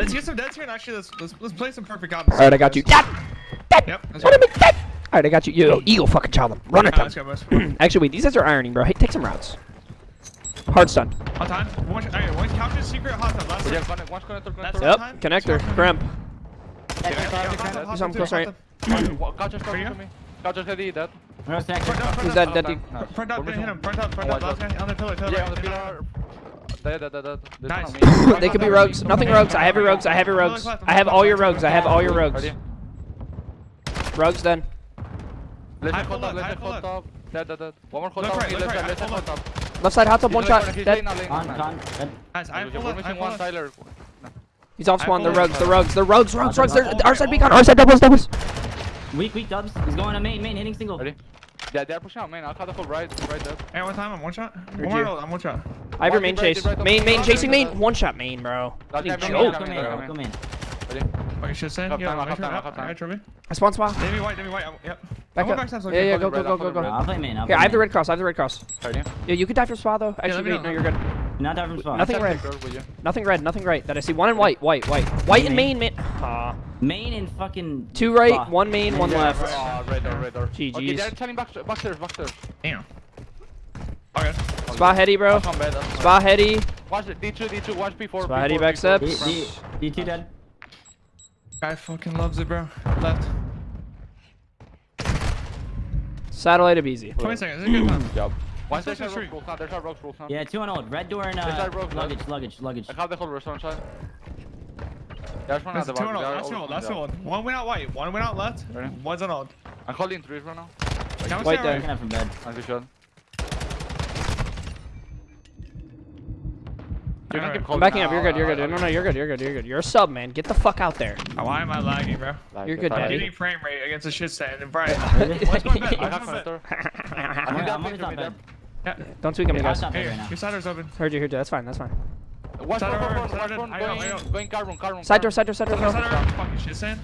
Let's get some deads here and actually let's let's, let's play some perfect ops. All right, I got you. Dead. Yep. What am I? All right, I got you. Yo, eagle, fucking child them. Run at them. Right, actually, wait. These guys are ironing, bro. Hey, take some routes. Hard stun. Hot time. One, all right, one couch secret hot time. Last yeah, one, one connector, connector. Yep. Time. Connector. Crimp. Do something close right. Couch is coming to me. Couch is heavy. Dead. He's dead. Dead. Front up. Front up. Hit him. Front up. Front up. Oh, Last guy on the pillar. Yeah, on the pillar. They they're, could be rogues. Nothing rogues. I have your rogues. I have your rogues. I have all your rogues. I have all your rogues. Rogues done. Left hot top. Left hot top. Dead, dead, dead. One more hot top. Left side. Left hot top. Left side hot top. One shot. Dead. Guys, I'm one. Tyler. He's off spawn. The rogues. The rogues. The rogues. Rogues. Rogues. Our side beacon. Our side doubles. Doubles. Weak. Weak dubs. He's going to main. Main hitting single. Ready? Yeah, they're pushing out main. I'll cut the right. Right there. Hey, one time. I'm one shot. One more. I'm one shot. I have your main chase. Main, main, chasing main. One shot main, bro. What a joke. Come in. Come in. I'm spawn spot. Maybe white, maybe white. Yep. Yeah, yeah, go, go, go, go, go. I I have the red cross. I have the red cross. Yeah, you could die from spa though. Actually, wait, no, you're good. Not die from spa. Nothing red. Nothing red. Nothing right. That I see. One in white. White. White. White and main. Main. Main and fucking. Two right. One main. One left. Oh, red or red. GGs. Okay, they're turning back. Back there. Back there. Damn. Spa heady, bro. Spa heady. Watch it. D2, D2, watch B4. Spa heady back steps. D2 dead. Guy fucking loves it, bro. Left. Satellite of easy. 20 seconds. This a good time. Job. One side rocks, roll sound. There's our rocks, roll sound. Yeah, two on old. Red door and uh, rocks, luggage, luggage, luggage. I can't hold restaurant side. There's one out the two on old. That's one old. One old. One went out white. One went out left. Ready? One's on old. I'm calling threes right now. White there. I'm from bed. I'm good shot. You're right, I'm backing up. You're good. You're good. No, no, you're good. You're good. You're good. You're a sub, man. Get the fuck out there. Why am I lagging, bro? You're good, daddy. Getting frame rate against a shit set. and Brian. What's going on? I'm going to bed. Yeah. Don't tweak at me, guys. Your side door's open. Heard you, heard you. That's fine. That's fine. Watch one, watch one, watch one. Going car room, car room. Side door, side door, side door. Side Fucking shit stand.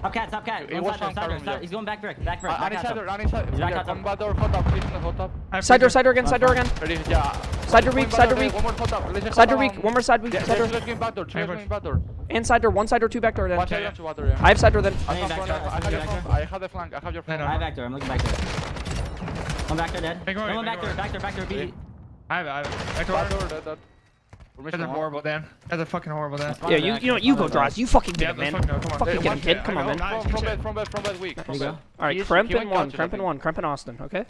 Top cat, top cat. Hey, on side, side, side, side. He's going back brick, back brick. Uh, side door. on his side door, on his side. Back on door, hot top, hot top. Side door, side door again, side door again. Ready, yeah. Side door weak, side door weak. One more top, side door weak, one more side weak. Side door. Going back door, going back door. And side door, one side door, two back door then. Watch out, water, yeah. I have side door then. I have back door. I have the flank, I have your flank. I have back door, I'm looking back door. One back door dead. One back door, back door, back door, B. I have, I have. Back door. Back door, dead, dead. That's a horrible, Dan. That's a fucking horrible, Dan. Yeah, you, you know what? You go, Draws. You fucking get yeah, him, man. Fucking, no, come on. fucking hey, get him, kid. Come on, man. Nice, from bed, from bed, from bed, weak. From bed. Alright, Kremp in one, Kremp in one, Kremp in Austin, okay?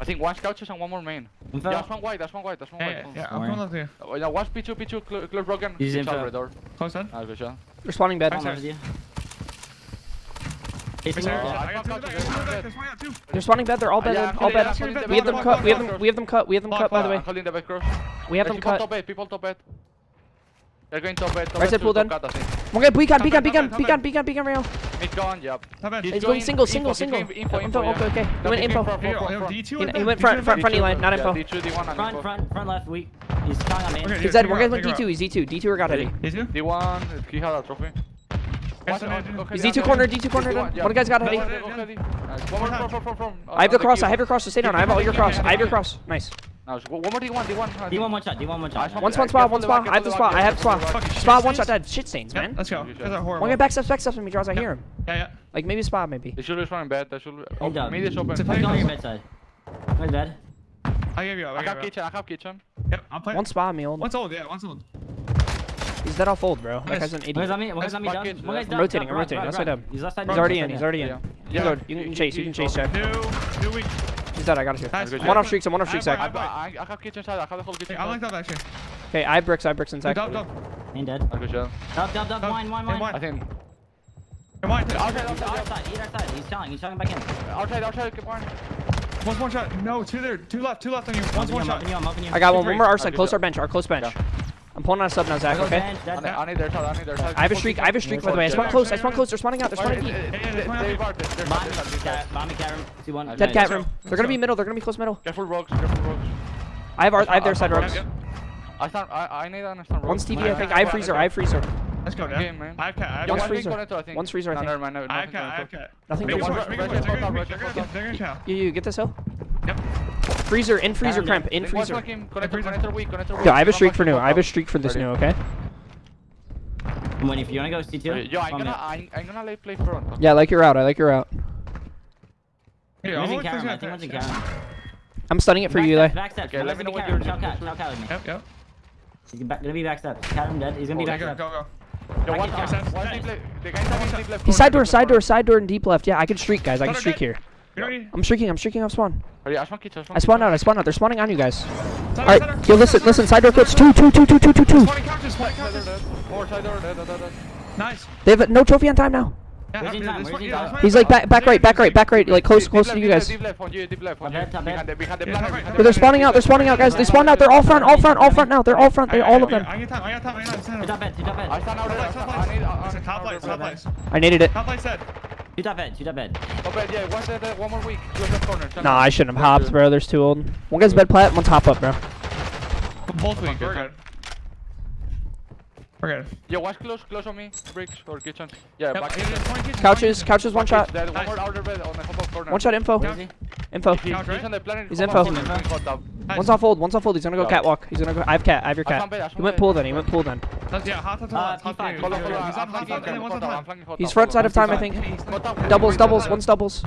I think one couches and one more main. Info. Yeah, one white, that's one white, that's one white. Yeah, yeah, I'm coming up here. Oh, uh, yeah, watch P2, P2, clear, clear broken. He's in the door. Close on. Nice, good shot. Respawning bad. I'm with you. They're spawning bed. They're all bed. Yeah, all bed. Yeah, we have them cut. We have them. We have them cut. We have them cut. By the way, we have them cut. Top. People top bed. They're going top bed. Right side pool done. Okay, guy. Beacon. Beacon. Beacon. Beacon. Beacon. Beacon. Beacon. Beacon. Beacon. Mid gone, yep. He's, He's going single, single, single. Info, info, info, okay, okay. He went info. He went front, front, front line, not info. Front, front, front left, weak. He's trying on main. He's dead, we're going D2, he's D2. D2 or got ready. D2? D1, he had a trophy. He's D2 corner, D2 corner done. One guy's got heady. I have the cross, I have your cross, so stay down. I have all your cross, I have your cross. Nice. Now, one more D1, D1. D1 one, one shot, D1 one shot. One spot, one spot, one spot. I have the spot, I have the spot. Spot, one shot dead. Shit stains, man. Let's go. One get back steps, back steps from me, draws. I hear him. Yeah, yeah. Like maybe spot, maybe. They should have spawned bad. They should have. Maybe they should have. He's on your bedside. He's dead. I gave you up. I, I got kitchen. I got kitchen. Yep, I'm playing. One spot, me old. One's old, yeah, one's old. He's dead off old, bro. That guy's an idiot. One guy's on me. One guy's on me. Down. One. I'm rotating. I'm rotating. That's right up. He's already in. He's already in. You can chase. You can chase, Chad. New. New week. He's dead. I got his here. Nice. One off streaks. I'm one off streaks. I, I, have kitchen side. I have the whole kitchen. I like that actually. Hey, I have bricks. I have bricks inside. Dub, dub. Ain't dead. Good job. Dub, dub, dub. Mine, mine, mine. I think. Come Okay. Okay. Okay. outside, outside. He's telling, he's telling back in. Outside, outside, good one. One's one shot. No, two there, two left, two left on you. One's one shot. I got one. One more our side. Close our bench. Our close bench. Yeah. I'm pulling on a sub now, Zach. Okay. bench, dead. I need, I need their side, I need side. I have a streak. I have a streak. By the way, I spawn close. I spawn close. They're spawning out. They're spawning deep. yeah, yeah, They- one they out. are- they're- they're- Mommy, they're- they're- cat, room. See one. Dead Dead cat room. They're gonna be middle. They're gonna be close middle. Careful rogues, careful rogues. I have our. I have their side I- ropes. Yep, I stand, I, I need to understand rogues. One's TV. I think. I have alright, freezer. I have freezer. Let's go, Game, Dan. man. I have cat. I have Yeah, One's cat. one freezer. connector, I think. Freezer, I No, never mind, no, I have nothing's cat. I gonna freezer, in freezer cramp, in freezer. Yo, I have a streak for new. I have a streak for this new, okay? Come on, if you wanna go C2? Yo, I'm gonna, I'm, I'm gonna lay play front. Okay? Yeah, I like your route, I like your route. Hey, I'm using Karam, I think I'm using I'm stunning it for you, Eli. Back steps, okay, let me know what you're doing. Talk out, with me. Yep, yep. He's gonna be back steps. Karam dead, he's gonna be back steps. Go, go. Yo, one, one, one. The side door, side door, side door, and deep left. Yeah, I can streak, guys. I can streak here. Yep. I'm streaking. I'm streaking. off spawn. Oh yeah, I spawn kids, I spawned I spawn out, I spawned out, they're spawning on you guys. Alright, yo listen, center, listen, side door clips, two, two, two, two, two, two, two. Nice. They have a, no trophy on time now. Yeah, I'm, time? Yeah, he's like back, back right, back right, back right, like close, close to you guys. They're spawning out, they're spawning out, guys. They spawned out. They're all front, all front, all front now. They're all front. They're all of them. I needed it. Top you tap end, you tap end. Oh, bed, yeah, one, uh, one more week. Close that corner. Nah, I shouldn't have hopped, bro. There's two old. One guy's bed plat, One top up, bro. Both weak. We're good. We're good. Yo, watch close, close on me. Bricks or kitchen. Yeah, yep. back kitchen. Couches, couches, one shot. There's one more outer bed on the hop up corner. One shot info. Info. He's, info. One's off old, one's off old. He's gonna go catwalk. He's gonna go. I have cat, I have your cat. He went pull then, he went pull then. He's front side of time, I think. Doubles, doubles, one's doubles.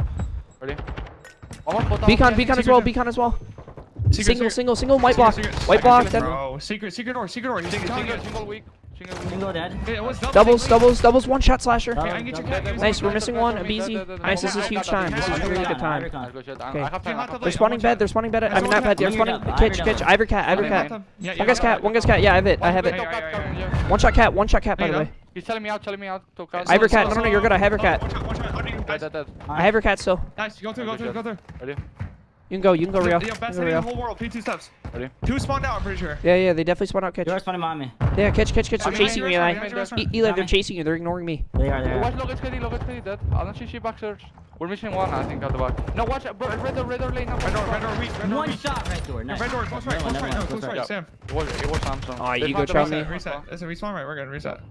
Beacon, beacon as well, beacon as well. Single, single, single, white block. White block. Secret, secret door, secret door. Shingo dead. Okay, doubles, doubles, doubles, doubles, one shot slasher. Okay, I can get your. Nice, we're missing one. Abizi. Nice, this is huge time. This is really good time. Okay. They're spawning bed, they're spawning bed. I mean, not bed, they're spawning. Kitch, kitch, Ivory cat, Ivory cat. One guy's cat, one guy's cat. Yeah, I have it, I have it. One shot cat, one shot cat, by the way. He's telling me out, telling me out. Ivory cat, no, no, you're good. I have your cat. I have your cat still. Nice, go through, go through, go through. Ready? You can go, you can go, Rio. The best in the whole world. P2 steps. Ready? Two spawned out, I'm pretty sure. Yeah, yeah, they definitely spawned out. Catch. You're spawning behind me. Yeah, catch, catch, catch. They're chasing me, Eli. Eli, they're chasing you. They're ignoring me. They are, they are. Watch Locust KD, Locust KD, dead. I don't see she back search. We're missing one, I think, at the back. No, watch, bro, red door, red door lane. Red door, red door, weak, red door, One shot, red door. Red door, close right, close right, no, close right, Sam. It was, it was Sam, Sam. You go, Charlie. Reset, reset. It's a respawn right, we're good, reset.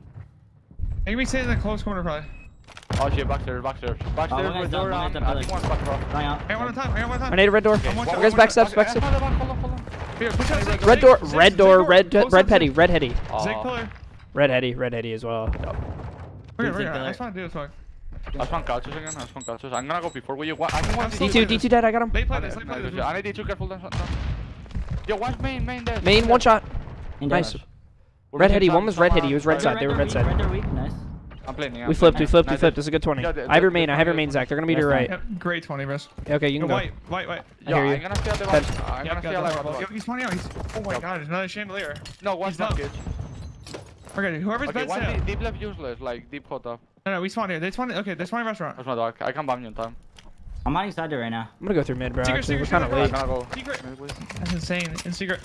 They can be sitting in the close corner, probably. Oh shit, back there, back there. Back oh, there, red door, I think one back, bro. Hang on. Hang on one time, hang on one time. I need a red door. Okay, guys, back steps, back steps here. Red, door, red door, red red petty, red heady. Red heady, red heady as well. I spawned couches again, I spawned couches. I'm gonna go before we. What? I can D2, D2 dead, I got him. Late play this, play this. I need D2, careful. Yo, one's main, main dead. Main, one shot. Nice. Red heady, one was red heady, he was red side, they were red side. I'm planning. I'm we flipped. We flipped. We flipped. This is a good 20. Yeah, I have your main. I have your main, Zach. They're gonna be to your right. Great 20, bro. Okay, you can go. Wait, wait, wait. I hear you. He's pointing out. He's. Oh my God! There's another chandelier. No, one's not good. Okay, whoever's okay, bed's deep, deep left useless, like deep hot up. No, no, we spawn here. They spawn. Okay, they spawn in restaurant. That's my dog. I can't bomb you in time. I'm on inside there right now. I'm gonna go through mid, bro. Secret, secret, we're kind of late. Secret. That's insane. In secret.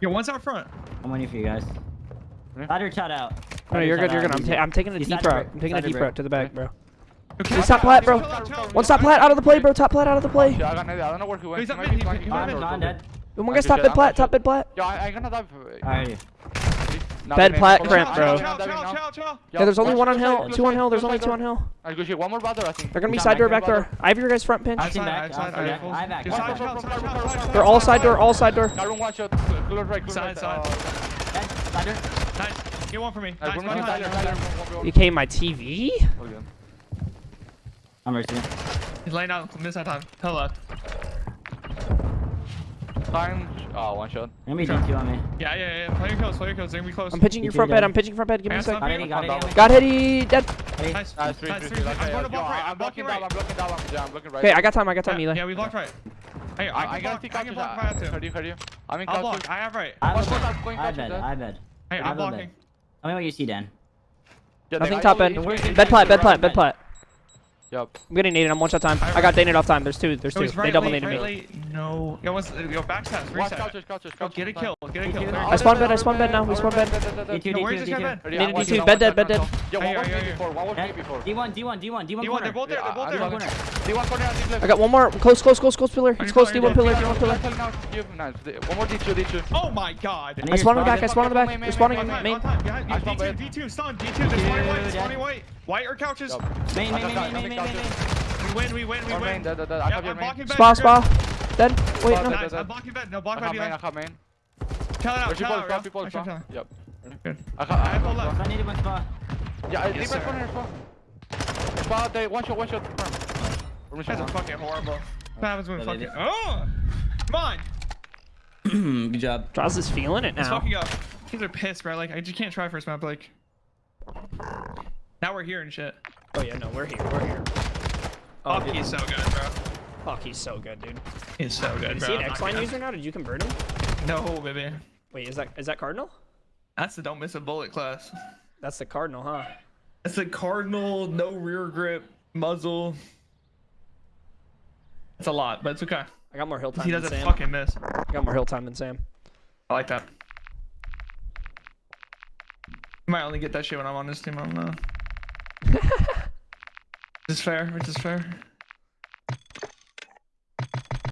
Yo, one's out front. I'm waiting for you guys. Hmm? Ladder chat out. No, you're good, you're good. I'm, ta I'm taking a deep route. I'm taking a deep route to the back, bro. Okay. Top plat, bro. One stop plat out of the play, bro. Top plat out of the play. I don't know One guy's top mid plat. Top mid plat. Yeah, I'm gonna Bed plat cramp, bro. Yeah, there's only one on hill. Two on hill. There's only two on hill. One more I think. They're gonna be side door, back there. I have your guys front pinch. They're all side door. All side door. Side, side. Get one for me. Nice, one inside. You came my TV? I'm racing. He's laying out mid side time. Tell left. Time. Oh, one shot. Let Enemy DQ on me. Yeah, yeah, yeah. Play your kills, play your kills. They're gonna be close. I'm pitching your front bed. I'm pitching front bed. Give me a second. Got Hitty, got Hitty. Dead. Nice. Nice, three, nice, three, three. I'm going to block right. I'm blocking right. I'm blocking down. I'm blocking right. Okay, I got time. I got time, Eli. Yeah, we blocked right. Hey, I, I got block, I can block right up too. Heard you, heard you. I'm in I'll block. I have right. I'm block. I'm going I bet. I bet. Hey, I'm blocking. Tell me what you see, Dan. Yeah, Nothing top end. Bed plot bed plot bed plot. Yup. I'm getting naded. I'm one shot time. I got naded off time. There's two. There's No, two. right They double late, naded right me. late. No. Yo, what's, yo, backstabs, Watch reset. couches, couches, Go, couches. get a kill, get a kill. D2. There I you spawned go. bed, I spawned bed now, we spawned bed. D2, No, where's D2, this guy D2. bed? Needed one D2, shot, bed one dead, shot, bed one dead. shot. Yo, Hey, one was yo, me yo, yo. before, one was me Dead. before. D1, D1, D1, D1 D1, corner. they're both there, they're both there. D1 corner and deep left. I got one more. Close, close, close, close pillar. It's close. D1 pillar, D1 pillar. One more D2, D2. Oh my god. I spawned in the back. I spawned in the back. main, They're spawning On main. on time. Behind you. I spawned D2. D2, stun, D2. There's one white, there's white. White or couches? Yup. Main, main, main, main, main, main, main. We win, we win, we One main, win. dead, dead, dead. I Yep, have your I'm main. blocking bed. Spa, spa. Dead. Wait, Spa, no. dead. Nice, I'm blocking bed. No, block I bed have main, I behind. have main. Kill it out, Where's kill it out. people, Actually, spa. kill it. Yep. Good. I, got, I I have all left. I needed one spot. Yeah, Yes, yes, sir. one here, spot. Spot, they one shot, one shot. confirm. Guys are fucking horrible. What happens when Yeah, fucking... Oh! Come on! Good job. Draws is feeling it Let's now. fucking go. These are pissed, bro. Like, I just can't try first map, like... Now we're here and shit. Oh yeah, no, we're here. We're here. Oh, Fuck, dude. he's so good, bro. Fuck, he's so good, dude. He's so good, Is bro. he an X line user now? Did you convert him? No, baby. Wait, is that is that Cardinal? That's the don't miss a bullet class. That's the Cardinal, huh? That's the cardinal, no rear grip, muzzle. It's a lot, but it's okay. I got more hill time He than doesn't Sam. fucking miss. I got more hill time than Sam. I like that. You might only get that shit when I'm on this team. I don't know. Is fair. Which is fair.